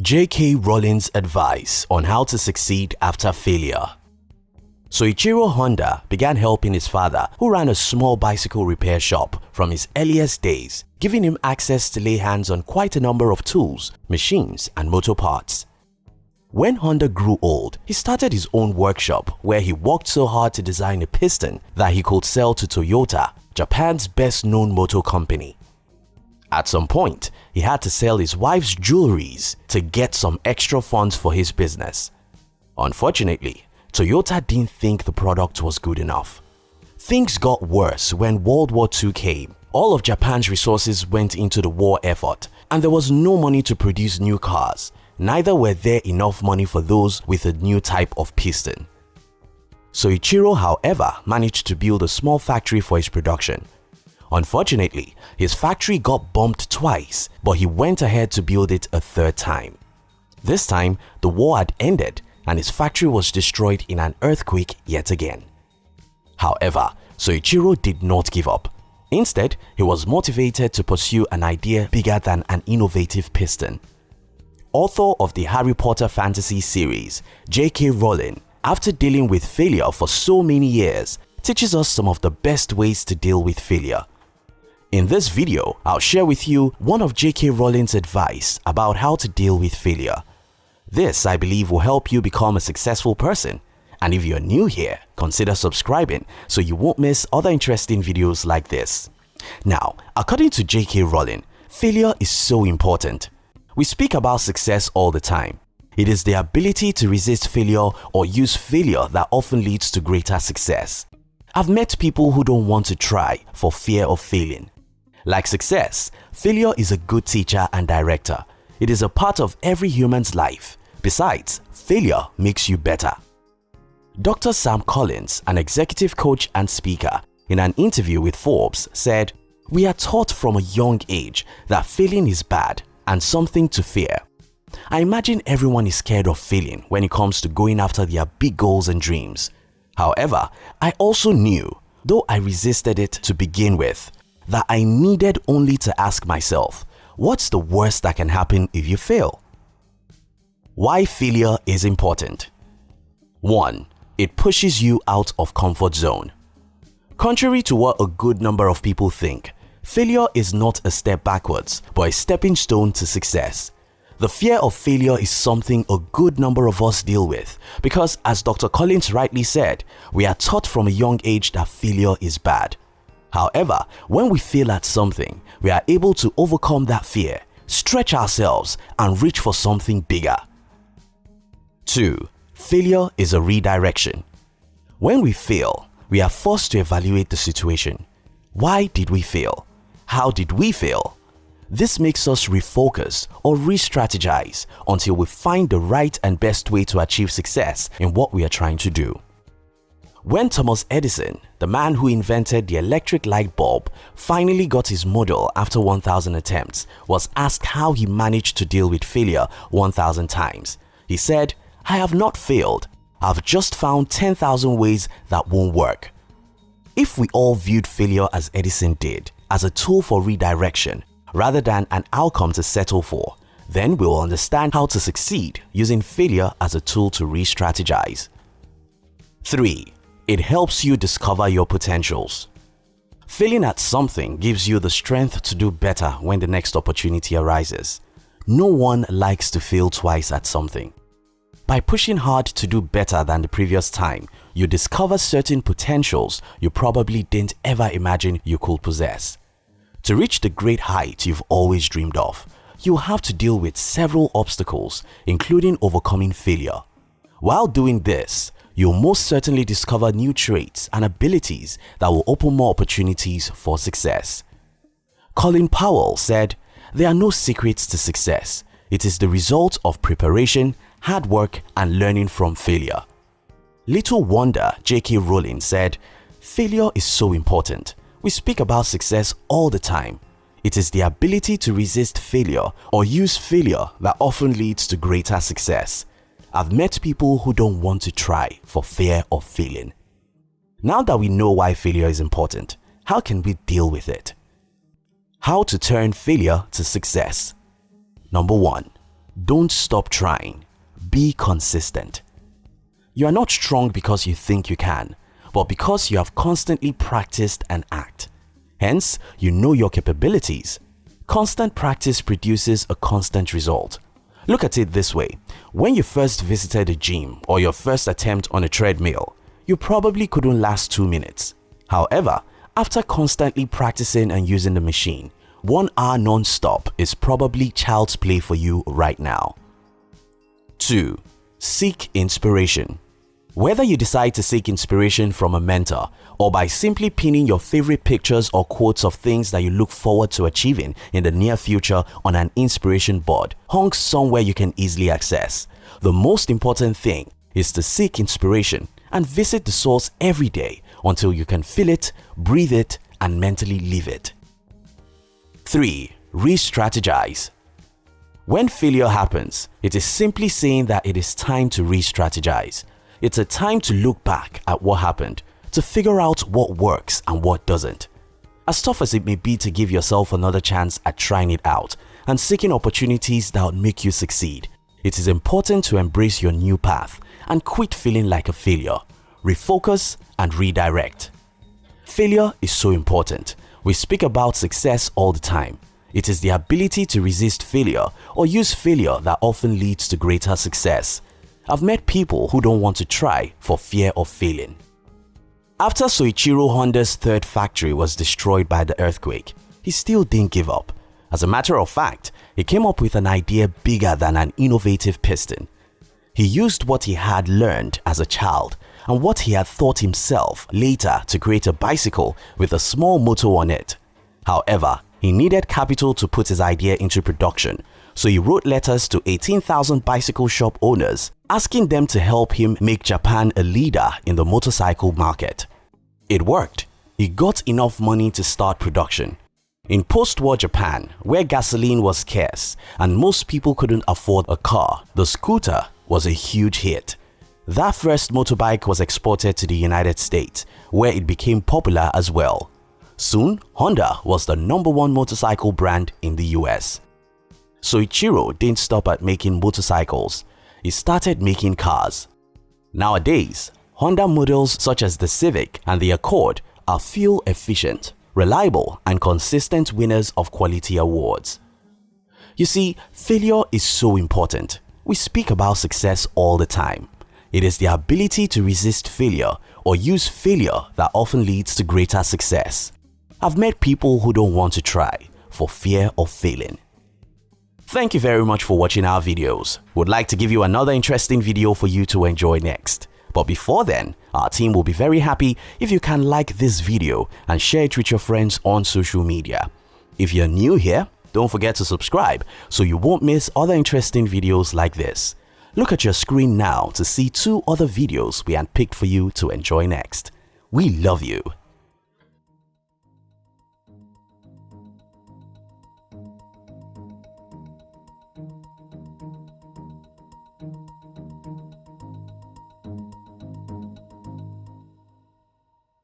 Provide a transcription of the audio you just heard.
J.K. Rowling's advice on how to succeed after failure. Soichiro Honda began helping his father who ran a small bicycle repair shop from his earliest days, giving him access to lay hands on quite a number of tools, machines and motor parts. When Honda grew old, he started his own workshop where he worked so hard to design a piston that he could sell to Toyota, Japan's best known motor company. At some point, he had to sell his wife's jewelries to get some extra funds for his business. Unfortunately, Toyota didn't think the product was good enough. Things got worse when World War II came. All of Japan's resources went into the war effort and there was no money to produce new cars. Neither were there enough money for those with a new type of piston. Soichiro, however, managed to build a small factory for his production Unfortunately, his factory got bombed twice, but he went ahead to build it a third time. This time, the war had ended and his factory was destroyed in an earthquake yet again. However, Soichiro did not give up. Instead, he was motivated to pursue an idea bigger than an innovative piston. Author of the Harry Potter fantasy series, J.K. Rowling, after dealing with failure for so many years, teaches us some of the best ways to deal with failure in this video, I'll share with you one of J.K. Rowling's advice about how to deal with failure. This, I believe, will help you become a successful person. And if you're new here, consider subscribing so you won't miss other interesting videos like this. Now, according to J.K. Rowling, failure is so important. We speak about success all the time. It is the ability to resist failure or use failure that often leads to greater success. I've met people who don't want to try for fear of failing. Like success, failure is a good teacher and director. It is a part of every human's life. Besides, failure makes you better. Dr. Sam Collins, an executive coach and speaker, in an interview with Forbes said, We are taught from a young age that failing is bad and something to fear. I imagine everyone is scared of failing when it comes to going after their big goals and dreams. However, I also knew, though I resisted it to begin with, that I needed only to ask myself, what's the worst that can happen if you fail? Why failure is important 1. It pushes you out of comfort zone. Contrary to what a good number of people think, failure is not a step backwards but a stepping stone to success. The fear of failure is something a good number of us deal with because as Dr. Collins rightly said, we are taught from a young age that failure is bad. However, when we fail at something, we are able to overcome that fear, stretch ourselves and reach for something bigger. 2. Failure is a redirection. When we fail, we are forced to evaluate the situation. Why did we fail? How did we fail? This makes us refocus or re-strategize until we find the right and best way to achieve success in what we are trying to do. When Thomas Edison, the man who invented the electric light bulb, finally got his model after 1000 attempts, was asked how he managed to deal with failure 1000 times. He said, I have not failed, I've just found 10,000 ways that won't work. If we all viewed failure as Edison did, as a tool for redirection, rather than an outcome to settle for, then we'll understand how to succeed using failure as a tool to re-strategize. 3. It helps you discover your potentials. Failing at something gives you the strength to do better when the next opportunity arises. No one likes to fail twice at something. By pushing hard to do better than the previous time, you discover certain potentials you probably didn't ever imagine you could possess. To reach the great height you've always dreamed of, you'll have to deal with several obstacles, including overcoming failure. While doing this, you'll most certainly discover new traits and abilities that will open more opportunities for success. Colin Powell said, There are no secrets to success. It is the result of preparation, hard work and learning from failure. Little wonder J.K. Rowling said, Failure is so important. We speak about success all the time. It is the ability to resist failure or use failure that often leads to greater success. I've met people who don't want to try for fear of failing. Now that we know why failure is important, how can we deal with it? How to turn failure to success. Number 1. Don't stop trying. Be consistent. You are not strong because you think you can, but because you have constantly practiced and act. Hence, you know your capabilities. Constant practice produces a constant result. Look at it this way. When you first visited a gym or your first attempt on a treadmill, you probably couldn't last 2 minutes. However, after constantly practicing and using the machine, one hour non-stop is probably child's play for you right now. 2. Seek inspiration. Whether you decide to seek inspiration from a mentor or by simply pinning your favorite pictures or quotes of things that you look forward to achieving in the near future on an inspiration board hung somewhere you can easily access, the most important thing is to seek inspiration and visit the source every day until you can feel it, breathe it, and mentally live it. 3. Re-strategize When failure happens, it is simply saying that it is time to re-strategize. It's a time to look back at what happened, to figure out what works and what doesn't. As tough as it may be to give yourself another chance at trying it out and seeking opportunities that would make you succeed, it is important to embrace your new path and quit feeling like a failure refocus and redirect. Failure is so important. We speak about success all the time. It is the ability to resist failure or use failure that often leads to greater success. I've met people who don't want to try for fear of failing. After Soichiro Honda's third factory was destroyed by the earthquake, he still didn't give up. As a matter of fact, he came up with an idea bigger than an innovative piston. He used what he had learned as a child and what he had thought himself later to create a bicycle with a small motor on it. However, he needed capital to put his idea into production, so he wrote letters to 18,000 bicycle shop owners asking them to help him make Japan a leader in the motorcycle market. It worked. He got enough money to start production. In post-war Japan, where gasoline was scarce and most people couldn't afford a car, the scooter was a huge hit. That first motorbike was exported to the United States, where it became popular as well. Soon, Honda was the number one motorcycle brand in the US. Soichiro didn't stop at making motorcycles, he started making cars. Nowadays, Honda models such as the Civic and the Accord are fuel efficient, reliable and consistent winners of quality awards. You see, failure is so important. We speak about success all the time. It is the ability to resist failure or use failure that often leads to greater success. I've met people who don't want to try for fear of failing. Thank you very much for watching our videos. We'd like to give you another interesting video for you to enjoy next. But before then, our team will be very happy if you can like this video and share it with your friends on social media. If you're new here, don't forget to subscribe so you won't miss other interesting videos like this. Look at your screen now to see two other videos we handpicked for you to enjoy next. We love you.